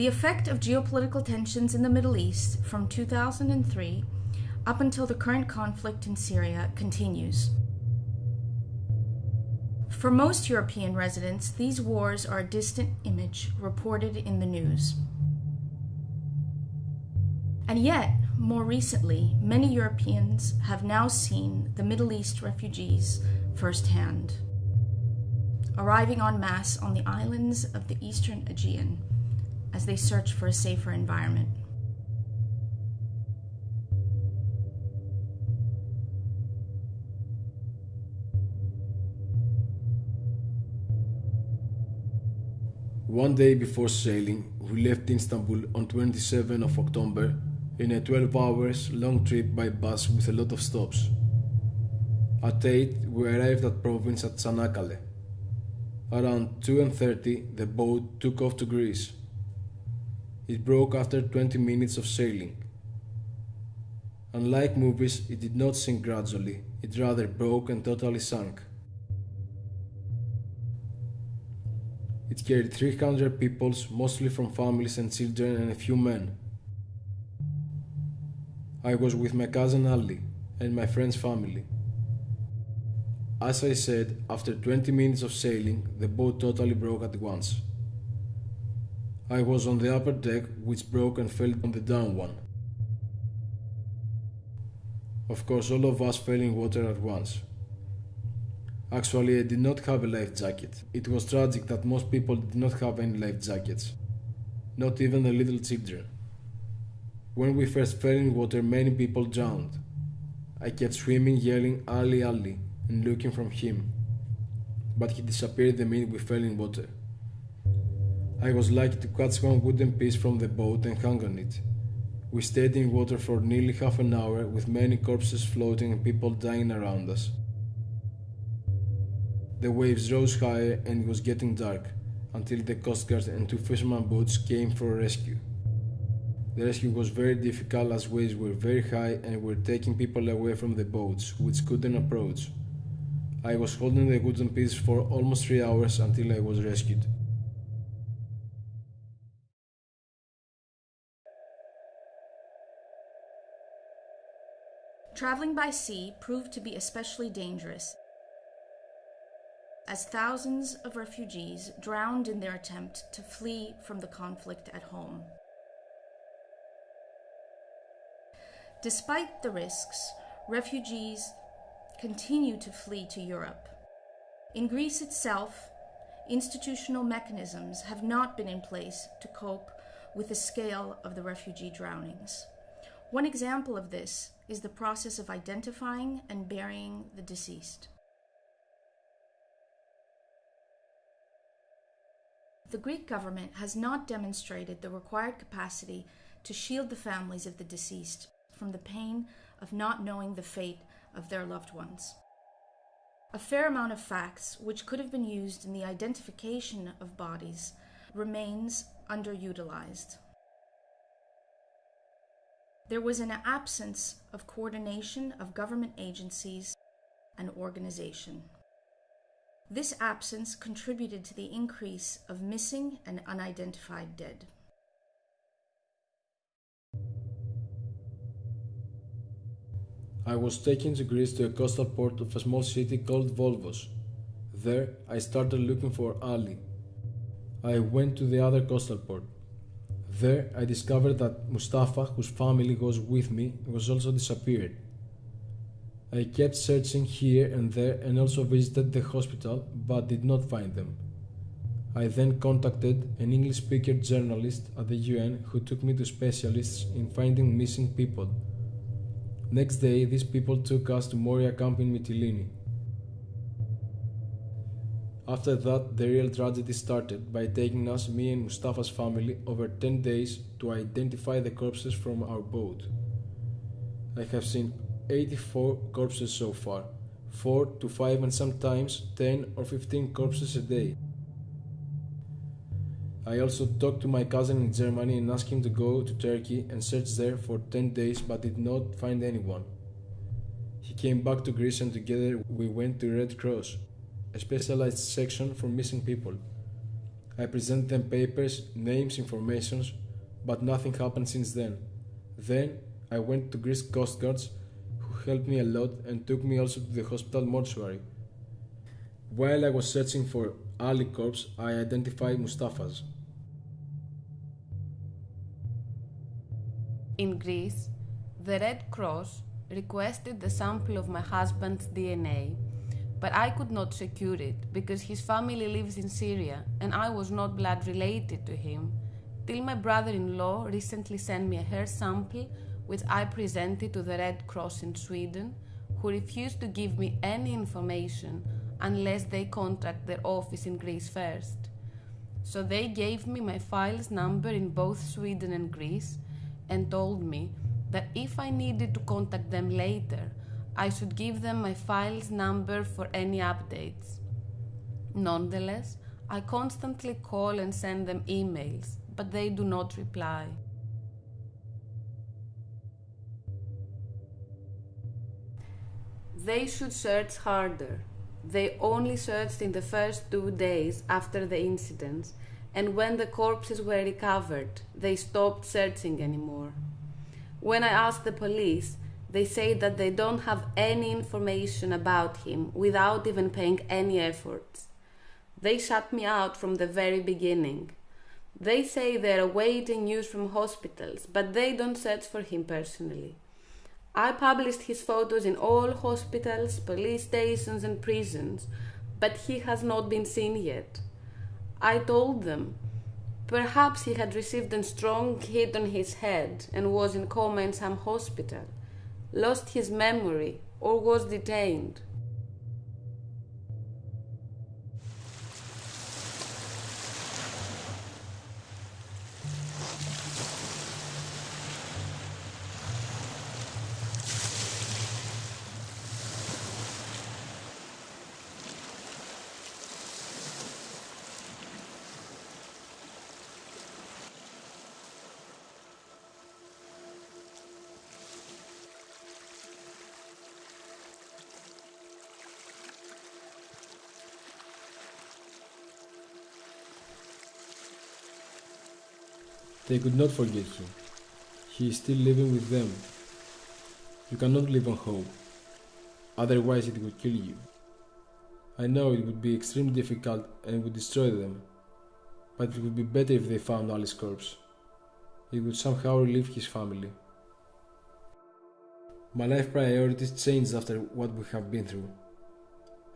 The effect of geopolitical tensions in the Middle East from 2003 up until the current conflict in Syria continues. For most European residents, these wars are a distant image reported in the news. And yet, more recently, many Europeans have now seen the Middle East refugees firsthand, arriving en masse on the islands of the eastern Aegean as they search for a safer environment. One day before sailing, we left Istanbul on 27 of October in a 12 hours long trip by bus with a lot of stops. At 8 we arrived at province at Çanakkale. Around 2.30 the boat took off to Greece. It broke after 20 minutes of sailing. Unlike movies, it did not sink gradually, it rather broke and totally sank. It carried 300 people, mostly from families and children and a few men. I was with my cousin Ali and my friend's family. As I said, after 20 minutes of sailing, the boat totally broke at once. I was on the upper deck, which broke and fell on the down one. Of course, all of us fell in water at once. Actually, I did not have a life jacket. It was tragic that most people did not have any life jackets. Not even the little children. When we first fell in water, many people drowned. I kept swimming, yelling Ali Ali and looking from him. But he disappeared the minute we fell in water. I was lucky to catch one wooden piece from the boat and hang on it. We stayed in water for nearly half an hour with many corpses floating and people dying around us. The waves rose higher and it was getting dark until the Coast Guard and two fisherman boats came for rescue. The rescue was very difficult as waves were very high and were taking people away from the boats, which couldn't approach. I was holding the wooden piece for almost three hours until I was rescued. Traveling by sea proved to be especially dangerous as thousands of refugees drowned in their attempt to flee from the conflict at home. Despite the risks, refugees continue to flee to Europe. In Greece itself, institutional mechanisms have not been in place to cope with the scale of the refugee drownings. One example of this is the process of identifying and burying the deceased. The Greek government has not demonstrated the required capacity to shield the families of the deceased from the pain of not knowing the fate of their loved ones. A fair amount of facts, which could have been used in the identification of bodies, remains underutilized. There was an absence of coordination of government agencies and organization. This absence contributed to the increase of missing and unidentified dead. I was taken to Greece to a coastal port of a small city called Molyvos. There, I started looking for Ali. I went to the other coastal port. There, I discovered that Mustafa, whose family was with me, was also disappeared. I kept searching here and there and also visited the hospital but did not find them. I then contacted an English speaker journalist at the UN who took me to specialists in finding missing people. Next day, these people took us to Moria camp in Mytilene. After that, the real tragedy started by taking us, me and Mustafa's family, over 10 days to identify the corpses from our boat. I have seen 84 corpses so far, 4 to 5 and sometimes 10 or 15 corpses a day. I also talked to my cousin in Germany and asked him to go to Turkey and search there for 10 days but did not find anyone. He came back to Greece and together we went to Red Cross, specialized section for missing people. I presented them papers, names, informations, but nothing happened since then. Then I went to Greece Coast Guards, who helped me a lot and took me also to the hospital mortuary. While I was searching for Ali corpse, I identified Mustafa's. In Greece, the Red Cross requested the sample of my husband's DNA, but I could not secure it because his family lives in Syria and I was not blood related to him till my brother in law recently sent me a hair sample which I presented to the Red Cross in Sweden, who refused to give me any information unless they contact their office in Greece first. So they gave me my file's number in both Sweden and Greece and told me that if I needed to contact them later, I should give them my file's number for any updates. Nonetheless, I constantly call and send them emails, but they do not reply. They should search harder. They only searched in the first two days after the incidents, and when the corpses were recovered, they stopped searching anymore. When I asked the police, they say that they don't have any information about him without even paying any efforts. They shut me out from the very beginning. They say they're awaiting news from hospitals, but they don't search for him personally. I published his photos in all hospitals, police stations, and prisons, but he has not been seen yet. I told them perhaps he had received a strong hit on his head and was in coma in some hospital, lost his memory, or was detained. They could not forget him. He is still living with them. You cannot live on hope, otherwise, it would kill you. I know it would be extremely difficult and would destroy them, but it would be better if they found Ali's corpse. It would somehow relieve his family. My life priorities changed after what we have been through.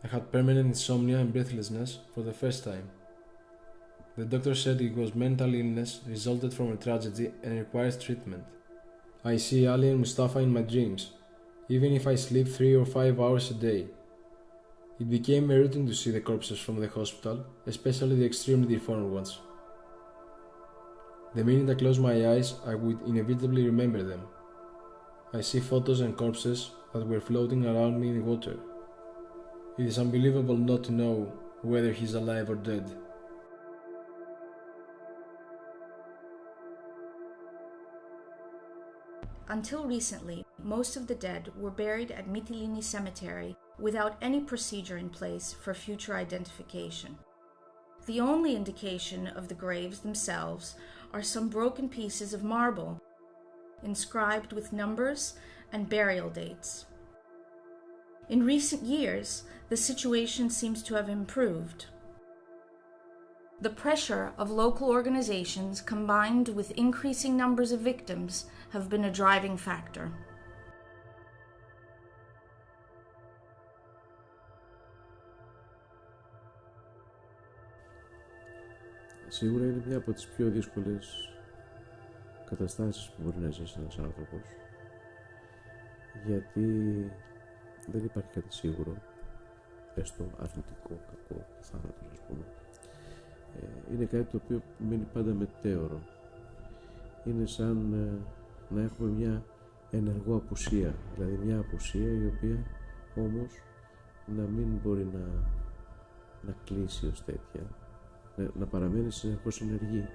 I had permanent insomnia and breathlessness for the first time. The doctor said it was mental illness resulted from a tragedy and requires treatment. I see Ali and Mustafa in my dreams, even if I sleep 3 or 5 hours a day. It became a routine to see the corpses from the hospital, especially the extremely deformed ones. The minute I close my eyes, I would inevitably remember them. I see photos and corpses that were floating around me in the water. It is unbelievable not to know whether he's alive or dead. Until recently, most of the dead were buried at Mytilini Cemetery without any procedure in place for future identification. The only indication of the graves themselves are some broken pieces of marble, inscribed with numbers and burial dates. In recent years, the situation seems to have improved. The pressure of local organizations combined with increasing numbers of victims have been a driving factor. Σίγουρα είναι μια από τις πιο δύσκολες καταστάσεις που μπορεί να ζήσει ένας άνθρωπος γιατί δεν υπάρχει κάτι σίγουρο έστω αρνητικό, κακό, θάνατος ας πούμε ε, είναι κάτι το οποίο μένει πάντα μετέωρο είναι σαν ε, να έχουμε μια ενεργό απουσία, δηλαδή μια απουσία η οποία όμως να μην μπορεί να, να κλείσει ως τέτοια, να, να παραμένει συνεχώς ενεργή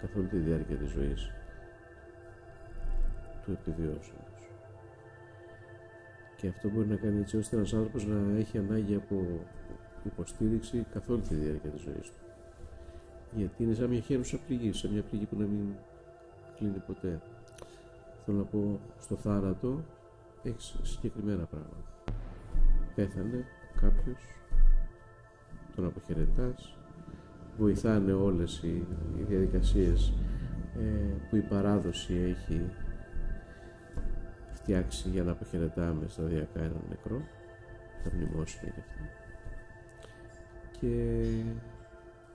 καθ' όλη τη διάρκεια της ζωής του επιβιώσεως. Και αυτό μπορεί να κάνει έτσι ώστε ένας άνθρωπος να έχει ανάγκη από υποστήριξη καθ' όλη τη διάρκεια της ζωής του. Γιατί είναι σαν μια χέρουσα πληγή, σαν μια πληγή που να μην κλείνει ποτέ. Θέλω να πω, στο θάνατο έχεις συγκεκριμένα πράγματα. Πέθανε κάποιος, τον αποχαιρετάς, βοηθάνε όλες οι, οι διαδικασίες ε, που η παράδοση έχει φτιάξει για να αποχαιρετάμε σταδιακά έναν νεκρό, τα μνημόσυνα και αυτά. Και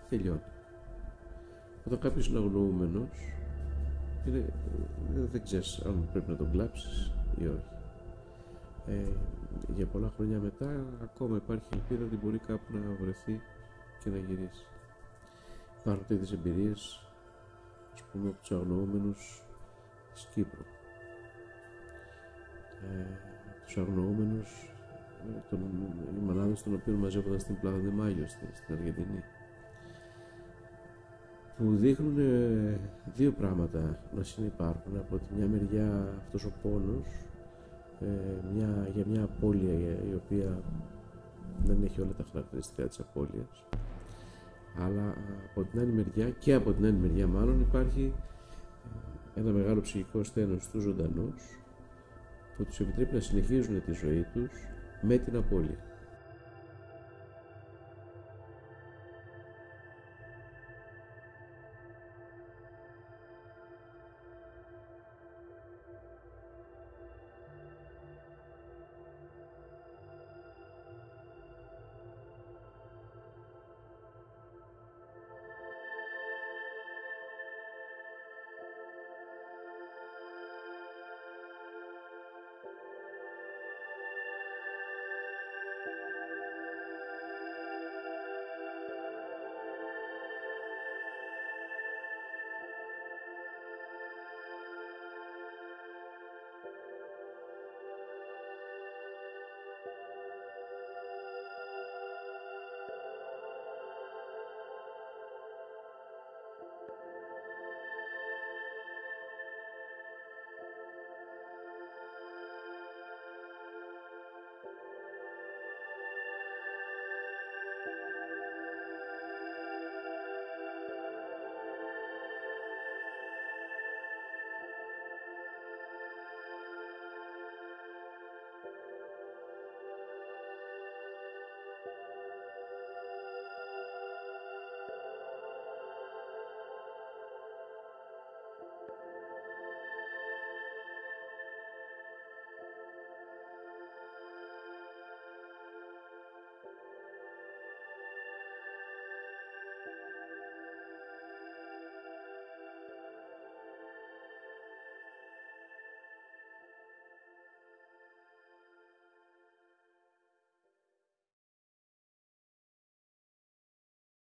τελειώνει. Όταν κάποιος είναι αγνοούμενος, είναι, δεν ξέρεις αν πρέπει να τον κλάψεις ή όχι. Ε, για πολλά χρόνια μετά ακόμα υπάρχει ελπίδα ότι μπορεί κάπου να βρεθεί και να γυρίσει. Υπάρχουν τέτοιες εμπειρίες, ας πούμε, από τους αγνοούμενους της Κύπρου. Ε, τους αγνοούμενους, ε, τον, οι μανάδες των οποίων μαζεύονταν στην Πλάδα Μάγιο στην, στην Αργεντινή που δείχνουν ε, δύο πράγματα να συνεπάρχουν. Από τη μια μεριά αυτός ο πόνος ε, μια, για μια απώλεια η οποία δεν έχει όλα τα χαρακτηριστικά της απώλειας αλλά από την άλλη μεριά και από την άλλη μεριά μάλλον υπάρχει ε, ένα μεγάλο ψυχικό στένος στους ζωντανούς που τους επιτρέπει να συνεχίζουν τη ζωή τους με την απώλεια.